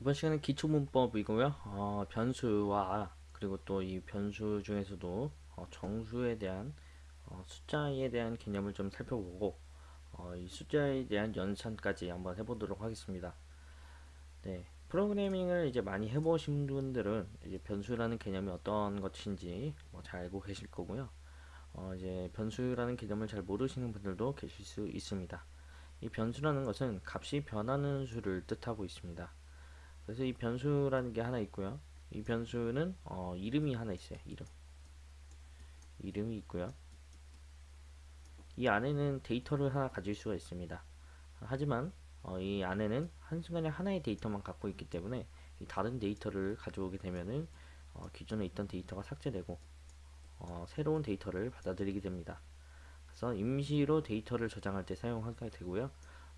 이번 시간은 기초문법이고요. 어, 변수와 그리고 또 이 변수 중에서도 어, 정수에 대한 어, 숫자에 대한 개념을 좀 살펴보고 어, 이 숫자에 대한 연산까지 한번 해보도록 하겠습니다. 네, 프로그래밍을 이제 많이 해보신 분들은 이제 변수라는 개념이 어떤 것인지 뭐 잘 알고 계실 거고요. 어, 이제 변수라는 개념을 잘 모르시는 분들도 계실 수 있습니다. 이 변수라는 것은 값이 변하는 수를 뜻하고 있습니다. 그래서 이 변수라는 게 하나 있고요. 이 변수는 어, 이름이 하나 있어요. 이름. 이름이 있고요. 이 안에는 데이터를 하나 가질 수가 있습니다. 하지만 어, 이 안에는 한순간에 하나의 데이터만 갖고 있기 때문에 이 다른 데이터를 가져오게 되면은 어, 기존에 있던 데이터가 삭제되고 어, 새로운 데이터를 받아들이게 됩니다. 그래서 임시로 데이터를 저장할 때 사용하게 되고요.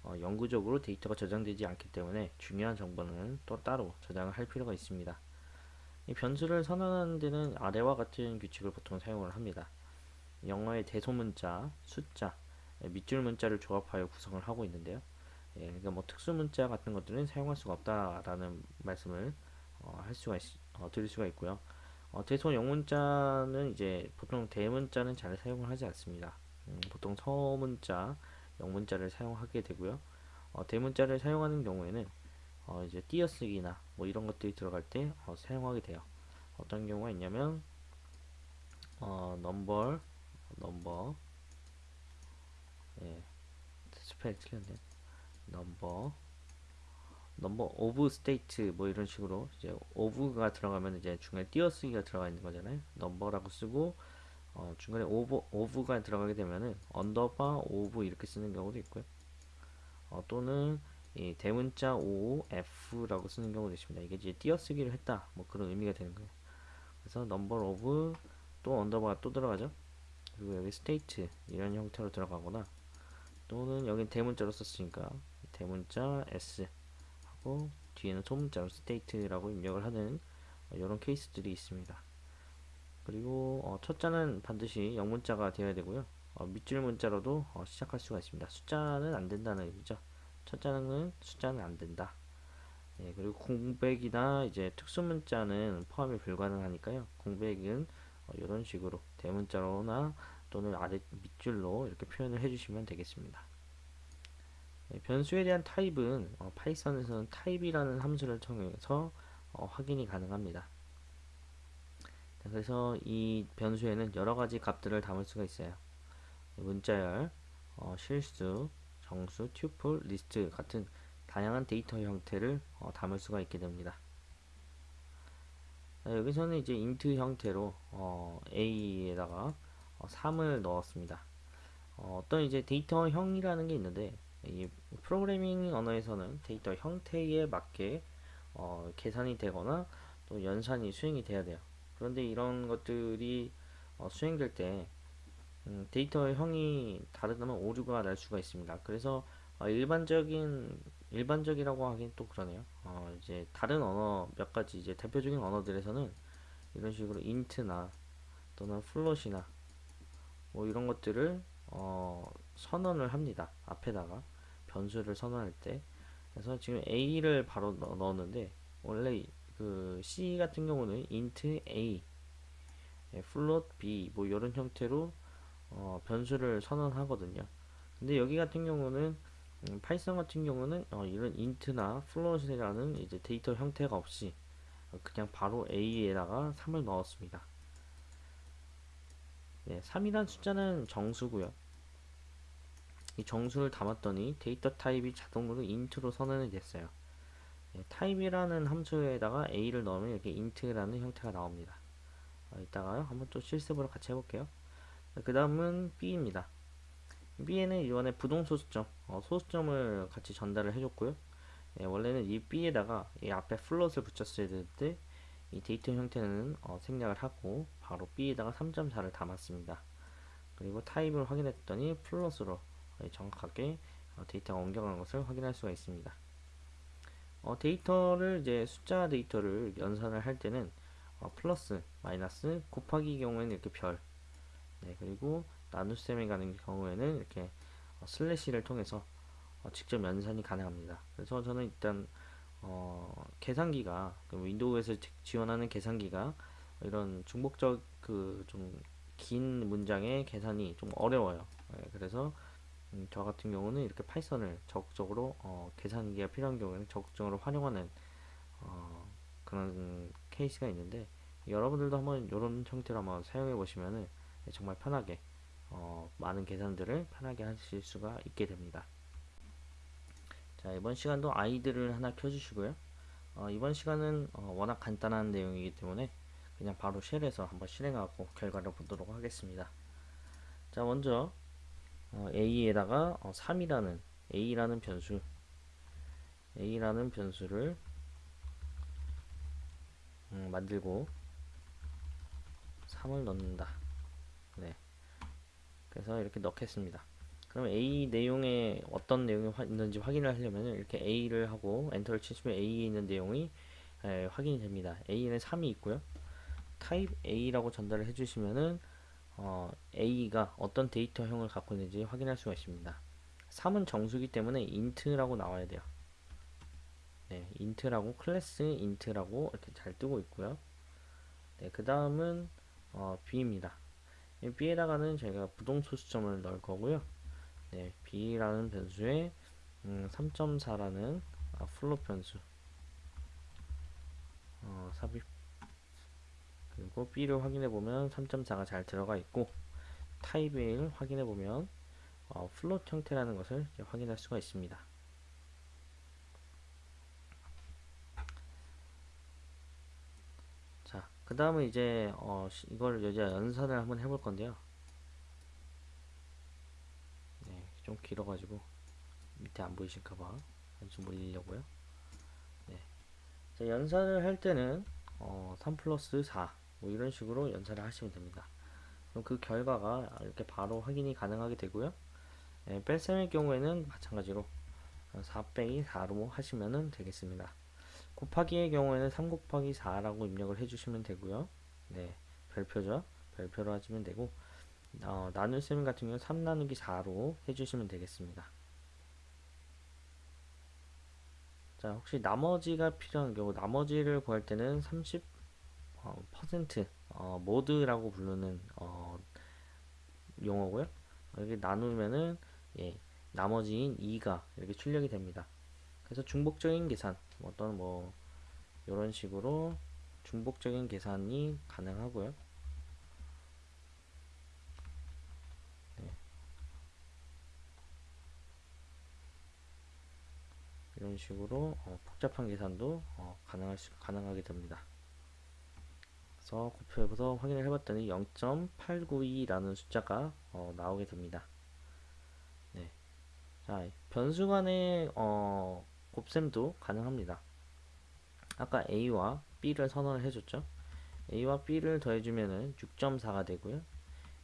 어, 영구적으로 데이터가 저장되지 않기 때문에 중요한 정보는 또 따로 저장을 할 필요가 있습니다. 이 변수를 선언하는 데는 아래와 같은 규칙을 보통 사용을 합니다. 영어의 대소문자, 숫자, 예, 밑줄 문자를 조합하여 구성을 하고 있는데요. 예, 그러니까 뭐 특수 문자 같은 것들은 사용할 수가 없다라는 말씀을 어, 할 수가 있, 어, 드릴 수가 있고요. 어, 대소 영문자는 이제 보통 대문자는 잘 사용을 하지 않습니다. 음, 보통 소문자, 영문자를 사용하게 되고요. 어, 대문자를 사용하는 경우에는 어, 이제 띄어쓰기나 뭐 이런 것들이 들어갈 때 어, 사용하게 돼요. 어떤 경우가 있냐면 어, number, number, 예, spell 틀렸네. number, number of state 뭐 이런 식으로 이제 of가 들어가면 이제 중간에 띄어쓰기가 들어가 있는 거잖아요. number라고 쓰고 어, 중간에 of, of가 들어가게 되면은 underbar of 이렇게 쓰는 경우도 있고요. 어, 또는 이 대문자 O, F라고 쓰는 경우도 있습니다. 이게 이제 띄어쓰기를 했다. 뭐 그런 의미가 되는 거예요. 그래서 number of 또 underbar가 또 들어가죠. 그리고 여기 state 이런 형태로 들어가거나 또는 여기 대문자로 썼으니까 대문자 S 하고 뒤에는 소문자로 state라고 입력을 하는 이런 케이스들이 있습니다. 그리고 어, 첫 자는 반드시 영문자가 되어야 되고요. 어, 밑줄 문자로도 어, 시작할 수가 있습니다. 숫자는 안 된다는 의미죠. 첫 자는 숫자는 안 된다. 예, 그리고 공백이나 이제 특수 문자는 포함이 불가능하니까요. 공백은 어, 이런 식으로 대문자로나 또는 아래 밑줄로 이렇게 표현을 해주시면 되겠습니다. 예, 변수에 대한 타입은 어, 파이썬에서는 type이라는 함수를 통해서 어, 확인이 가능합니다. 그래서 이 변수에는 여러 가지 값들을 담을 수가 있어요. 문자열, 어, 실수, 정수, tuple, 리스트 같은 다양한 데이터 형태를 어, 담을 수가 있게 됩니다. 자, 여기서는 이제 int 형태로 어, a에다가 어, 3을 넣었습니다. 어, 떤 이제 데이터 형이라는 게 있는데 이 프로그래밍 언어에서는 데이터 형태에 맞게 어, 계산이 되거나 또 연산이 수행이 돼야 돼요. 그런데 이런 것들이 어, 수행될 때 음, 데이터의 형이 다르다면 오류가 날 수가 있습니다. 그래서 어, 일반적인 일반적이라고 하긴 또 그러네요. 어, 이제 다른 언어 몇 가지 이제 대표적인 언어들에서는 이런 식으로 int나 또는 float이나 뭐 이런 것들을 어, 선언을 합니다. 앞에다가 변수를 선언할 때. 그래서 지금 a를 바로 넣었는데 원래 그 C 같은 경우는 int a, float b 뭐 이런 형태로 어, 변수를 선언하거든요. 근데 여기 같은 경우는 음, 파이썬 같은 경우는 어, 이런 int나 float이라는 이제 데이터 형태가 없이 그냥 바로 a에다가 3을 넣었습니다. 네, 3이란 숫자는 정수고요. 이 정수를 담았더니 데이터 타입이 자동으로 int로 선언이 됐어요. 네, type이라는 함수에다가 a를 넣으면 이렇게 int라는 형태가 나옵니다. 어, 이따가요 한번 또 실습으로 같이 해볼게요. 그 다음은 B입니다. B에는 이번에 부동 소수점, 어, 소수점을 같이 전달을 해줬고요. 예, 원래는 이 B에다가 이 앞에 float을 붙였어야 되는데 이 데이터 형태는 어, 생략을 하고 바로 B에다가 3.4를 담았습니다. 그리고 타입을 확인했더니 float으로 정확하게 어, 데이터가 옮겨간 것을 확인할 수가 있습니다. 어, 데이터를 이제 숫자 데이터를 연산을 할 때는 어, 플러스, 마이너스, 곱하기 경우에는 이렇게 별, 네, 그리고 나눗셈에 가는 경우에는 이렇게 어, 슬래시를 통해서 어, 직접 연산이 가능합니다. 그래서 저는 일단 어, 계산기가 그 윈도우에서 지- 지원하는 계산기가 이런 중복적 그 좀 긴 문장의 계산이 좀 어려워요. 예, 그래서 음, 저 같은 경우는 이렇게 파이썬을 적극적으로 어, 계산기가 필요한 경우에는 적극적으로 활용하는 어, 그런 케이스가 있는데 여러분들도 한번 이런 형태로 한번 사용해 보시면은 정말 편하게 어, 많은 계산들을 편하게 하실 수가 있게 됩니다. 자, 이번 시간도 아이들을 하나 켜주시고요. 어, 이번 시간은 어, 워낙 간단한 내용이기 때문에 그냥 바로 쉘에서 한번 실행하고 결과를 보도록 하겠습니다. 자, 먼저 어, a에다가 어, 3이라는 a라는 변수 a라는 변수를 음, 만들고 3을 넣는다. 네. 그래서 이렇게 넣겠습니다. 그럼 A 내용에 어떤 내용이 화- 있는지 확인을 하려면 이렇게 A를 하고 엔터를 치시면 A에 있는 내용이 에, 확인이 됩니다. A에는 3이 있고요. 타입 A라고 전달을 해주시면은 어, A가 어떤 데이터형을 갖고 있는지 확인할 수가 있습니다. 3은 정수기 때문에 int라고 나와야 돼요. 네, int라고 class int라고 이렇게 잘 뜨고 있고요. 네, 그 다음은 어, B입니다. 이 B에다가는 저희가 부동 소수점을 넣을 거고요. 네, B라는 변수에 음, 3.4라는 아, float 변수 어, 삽입 그리고 B를 확인해 보면 3.4가 잘 들어가 있고 타입을 확인해 보면 어, float 형태라는 것을 확인할 수가 있습니다. 자, 그 다음은 이제 어, 시- 이걸 이제 연산을 한번 해볼 건데요. 네, 좀 길어가지고 밑에 안 보이실까봐 좀 올리려고요. 네, 자, 연산을 할 때는 어, 3 플러스 4 뭐 이런 식으로 연산을 하시면 됩니다. 그럼 그 결과가 이렇게 바로 확인이 가능하게 되고요. 네, 뺄셈의 경우에는 마찬가지로 4 빼기 4로 하시면 되겠습니다. 곱하기의 경우에는 3 곱하기 4라고 입력을 해주시면 되고요. 네, 별표죠. 별표로 하시면 되고 어, 나눗셈 같은 경우는 3 나누기 4로 해주시면 되겠습니다. 자, 혹시 나머지가 필요한 경우 나머지를 구할 때는 30 어, 퍼센트 어, 모드라고 부르는 어, 용어고요. 여기 나누면은 예, 나머지인 2가 이렇게 출력이 됩니다. 그래서 중복적인 계산 어떤 뭐 이런 식으로 중복적인 계산이 가능하고요. 네. 이런 식으로 어, 복잡한 계산도 어, 가능할 수, 가능하게 됩니다. 그래서 곱해서 확인을 해봤더니 0.892라는 숫자가 어, 나오게 됩니다. 네. 자, 변수 간의 어, 곱셈도 가능합니다. 아까 A와 B를 선언을 해줬죠. A와 B를 더해주면은 6.4가 되고요.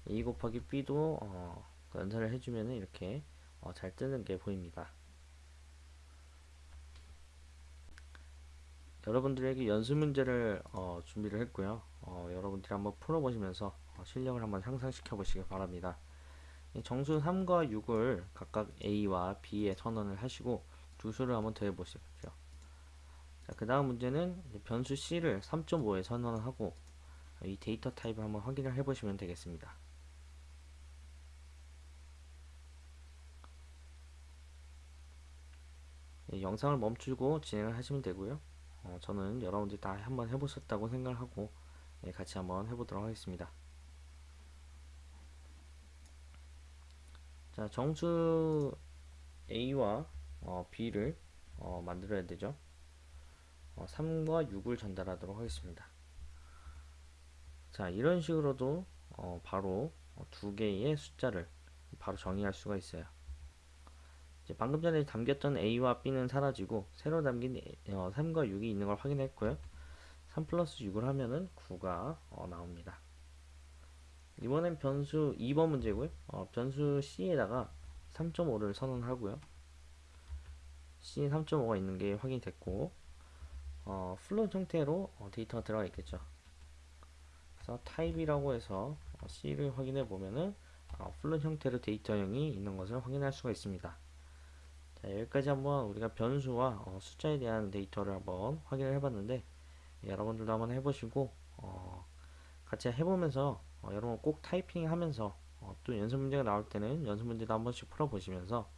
A 곱하기 B도 어, 연산을 해주면은 이렇게 어, 잘 뜨는 게 보입니다. 여러분들에게 연수 문제를 어, 준비를 했고요. 어, 여러분들이 한번 풀어보시면서 어, 실력을 한번 향상시켜 보시기 바랍니다. 이 정수 3과 6을 각각 A와 B에 선언을 하시고 두 수를 한번 더해 보십시오. 자, 그 다음 문제는 변수 C를 3.5에 선언을 하고 이 데이터 타입을 한번 확인을 해 보시면 되겠습니다. 예, 영상을 멈추고 진행을 하시면 되고요. 어, 저는 여러분들이 다 한번 해보셨다고 생각을 하고 예, 같이 한번 해보도록 하겠습니다. 자, 정수 A와 어, B를 어, 만들어야 되죠. 어, 3과 6을 전달하도록 하겠습니다. 자, 이런 식으로도 어, 바로 어, 두 개의 숫자를 바로 정의할 수가 있어요. 방금 전에 담겼던 A와 B는 사라지고 새로 담긴 어, 3과 6이 있는 걸 확인했고요. 3 플러스 6을 하면은 9가 어, 나옵니다. 이번엔 변수 2번 문제고요. 어, 변수 C에다가 3.5를 선언하고요. C 3.5가 있는 게 확인이 됐고 어, float 형태로 어, 데이터가 들어가 있겠죠. 그래서 type이라고 해서 어, C를 확인해 보면은 어, float 형태로 데이터형이 있는 것을 확인할 수가 있습니다. 자, 자, 여기까지 한번 우리가 변수와 어, 숫자에 대한 데이터를 한번 확인을 해봤는데 예, 여러분들도 한번 해보시고 어, 같이 해보면서 어, 여러분 꼭 타이핑 하면서 어, 또 연습 문제가 나올 때는 연습 문제도 한 번씩 풀어보시면서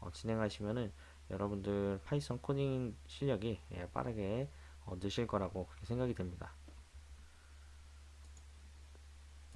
어, 진행하시면은 여러분들 파이썬 코딩 실력이 예, 빠르게 어, 느실 거라고 그렇게 생각이 됩니다.